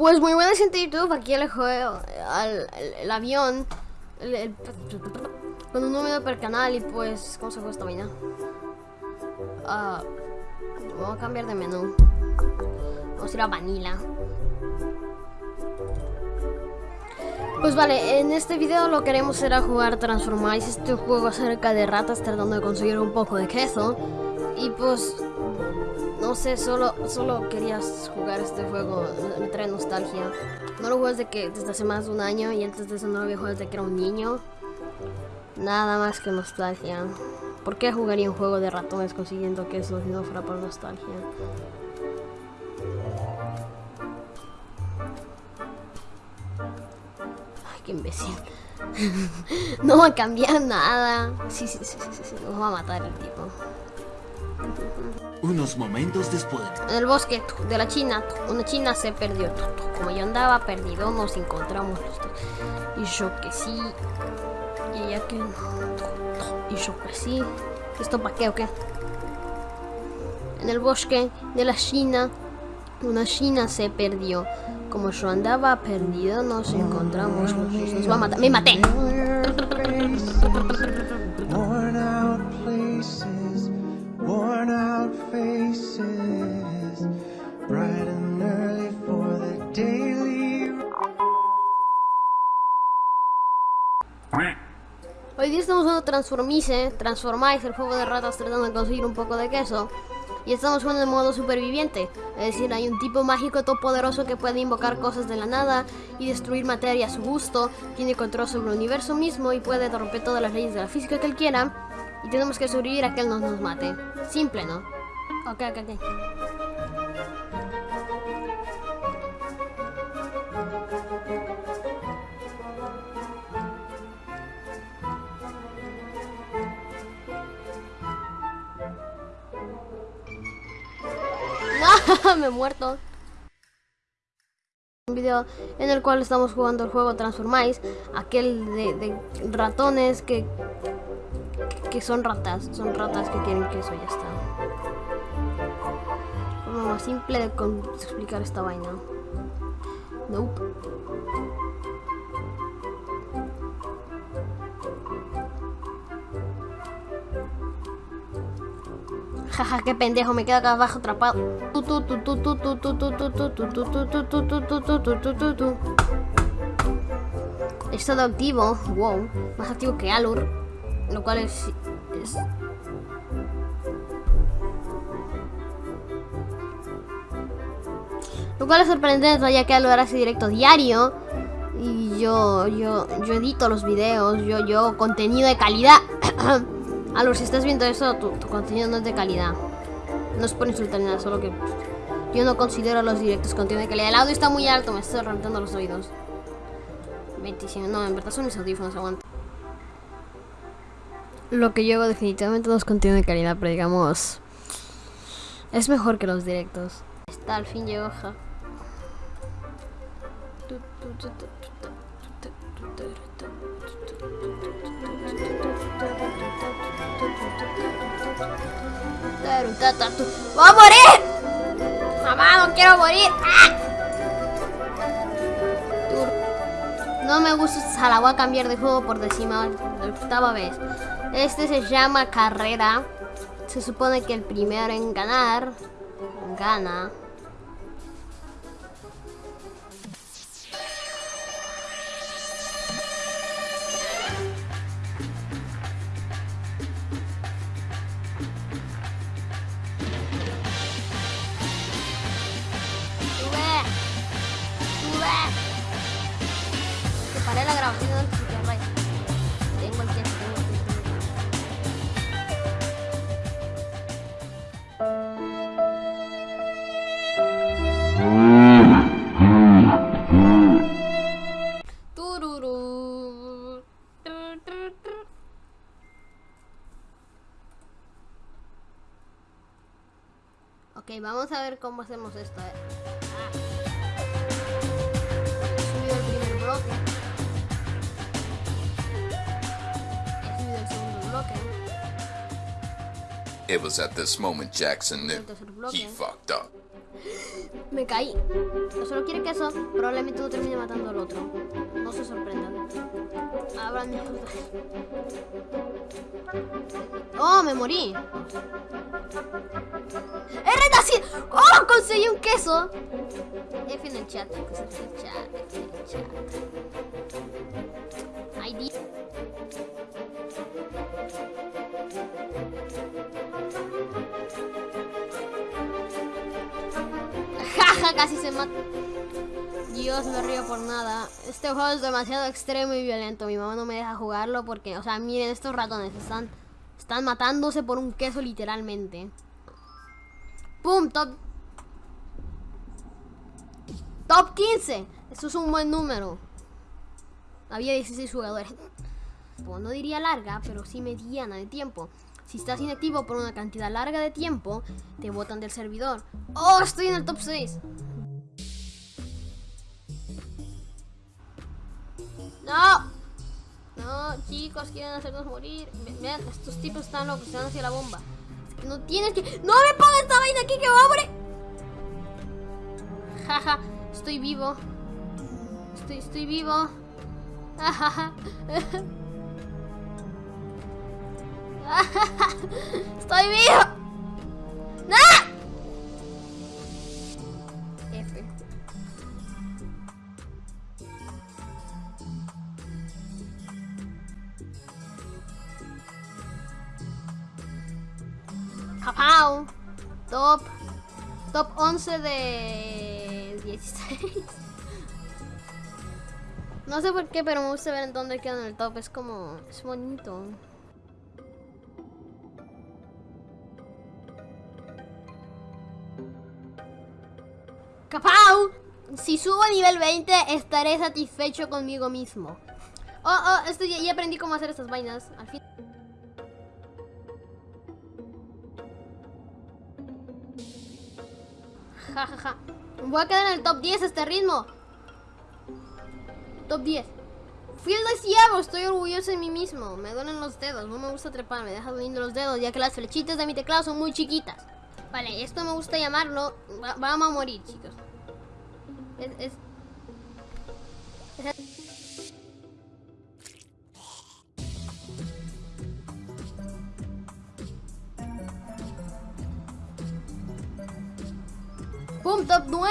Pues muy buena gente YouTube, aquí el juego, al, el, avión, con un número per canal y pues, ¿cómo se fue esta vaina? Ah, vamos a cambiar de menú. Vamos a ir a Vanilla. Pues vale, en este video lo que queremos será jugar Transformice, este juego acerca de ratas tratando de conseguir un poco de queso. Y pues, no sé, solo, solo querías jugar este juego, me trae nostalgia. No lo juego desde, que, desde hace más de un año y antes de eso no lo había jugado desde que era un niño. Nada más que nostalgia. ¿Por qué jugaría un juego de ratones consiguiendo queso si no fuera por nostalgia? Ay, qué imbécil. no va a cambiar nada. Sí, sí, sí, sí, sí, Nos va a matar el tipo. Unos momentos después. En el bosque de la China, una china se perdió. Como yo andaba perdido, nos encontramos. Y yo que sí. Y ella que no. Y yo que sí. ¿Esto para qué o qué? En el bosque de la China, una china se perdió. Como yo andaba perdido, nos encontramos a matar. ¡Me maté! Bright and early for the daily. Hoy día estamos jugando Transformice, Transformice, el juego de ratas tratando de conseguir un poco de queso. Y estamos jugando en modo superviviente. Es decir, hay un tipo mágico todopoderoso que puede invocar cosas de la nada y destruir materia a su gusto. Tiene control sobre el universo mismo y puede romper todas las leyes de la física que él quiera. Y tenemos que sobrevivir a que él no nos mate. Simple, ¿no? Ok, ok, ok. Me he muerto. Un video en el cual estamos jugando el juego Transformice, aquel de, de ratones que, que son ratas, son ratas que quieren queso, ya está forma simple de explicar esta vaina. Nope. Jaja, qué pendejo, me quedo acá abajo atrapado. Estado activo, wow, más activo que Alur, lo cual es, es cual es sorprendente ya que Alur hace directo diario y yo, yo, yo edito los videos, yo, yo contenido de calidad. Alur, si estás viendo eso, tu, contenido no es de calidad. No es por insultar nada, solo que yo no considero los directos contenido de calidad. El audio está muy alto, me estoy reventando los oídos. 25, no, en verdad son mis audífonos, aguanta. Lo que yo hago definitivamente no es contenido de calidad, pero digamos... Es mejor que los directos. Está, al fin llegó, ja. ¡Voy a morir! ¡Mamá, no quiero morir! ¡Ah! No me gusta esta sala, voy a cambiar de juego por décima octava vez. Este se llama carrera. Se supone que el primero en ganar gana. Ok, vamos a ver cómo hacemos esto. eh. He subido el primer bloque. He subido el segundo bloque. It was at this moment Jackson knew he fucked up. Me caí. Solo quiere queso, probablemente no termine matando al otro. No se sorprendan. Putas. ¡Oh, me morí! ¡R así! ¡Oh, conseguí un queso! F en el chat, F en el chat. Jaja, casi se mata. Dios, me río por nada. Este juego es demasiado extremo y violento. Mi mamá no me deja jugarlo porque, o sea, miren, estos ratones están, están matándose por un queso literalmente. ¡Pum! Top. Top 15. Eso es un buen número. Había 16 jugadores. Pues no diría larga, pero sí mediana de tiempo. Si estás inactivo por una cantidad larga de tiempo, te botan del servidor. ¡Oh! Estoy en el top 6. ¡No! No, chicos, quieren hacernos morir. Vean, estos tipos están locos, van hacia la bomba. No tienes que. ¡No me pongas esta vaina aquí que va a morir! Jaja, estoy vivo. Estoy, estoy vivo. Estoy vivo. Capao. Top. Top 11 de 16. No sé por qué, pero me gusta ver en dónde queda en el top. Es como. Es bonito. ¡Capau! Si subo a nivel 20, estaré satisfecho conmigo mismo. Oh, oh, esto ya, aprendí cómo hacer estas vainas. Al fin. Ja, ja, ja. Voy a quedar en el top 10 a este ritmo. Top 10. Fui el deseado, estoy orgulloso de mí mismo. Me duelen los dedos, no me gusta trepar, me deja doliendo los dedos, ya que las flechitas de mi teclado son muy chiquitas. Vale, esto me gusta llamarlo. va- vamos a morir, chicos. Es- es- ¡Pum! Top 9.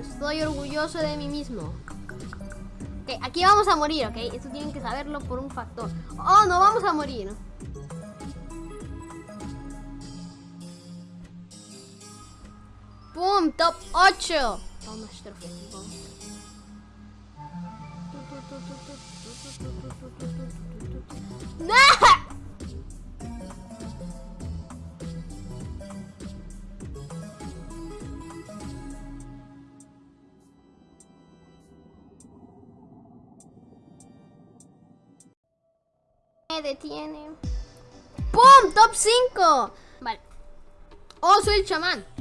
Estoy orgulloso de mí mismo. Ok, aquí vamos a morir, ¿ok? Esto tienen que saberlo por un factor. ¡Oh, no vamos a morir! ¡Pum! Top 8. Toma este trofeo. ¡No! Me detiene. ¡Pum! Top 5. Vale. Oh, soy el chamán.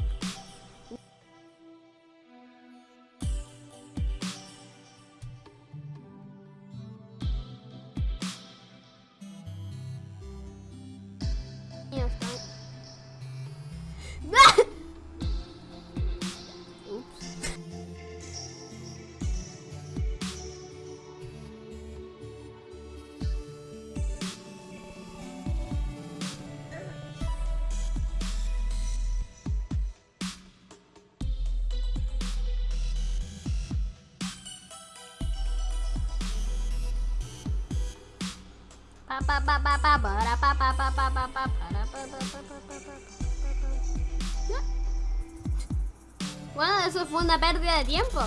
Bueno, eso fue una pérdida de tiempo.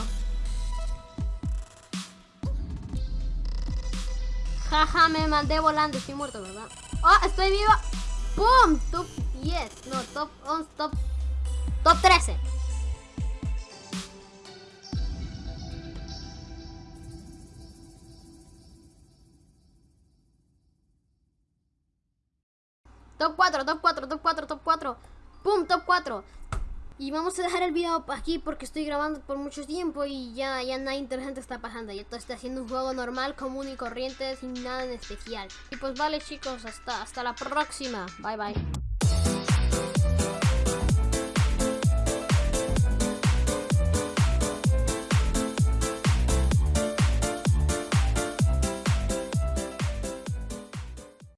Jaja, me mandé volando, estoy muerto, ¿verdad? ¡Oh, estoy viva! ¡Pum! Top 10, no, top 11, top... Top 13. Top 4, top 4, top 4, top 4. ¡Pum! Top 4. Y vamos a dejar el video aquí porque estoy grabando por mucho tiempo y ya, ya nada interesante está pasando. Ya todo está haciendo un juego normal, común y corriente, sin nada en especial. Y pues vale chicos, hasta, hasta la próxima. Bye bye.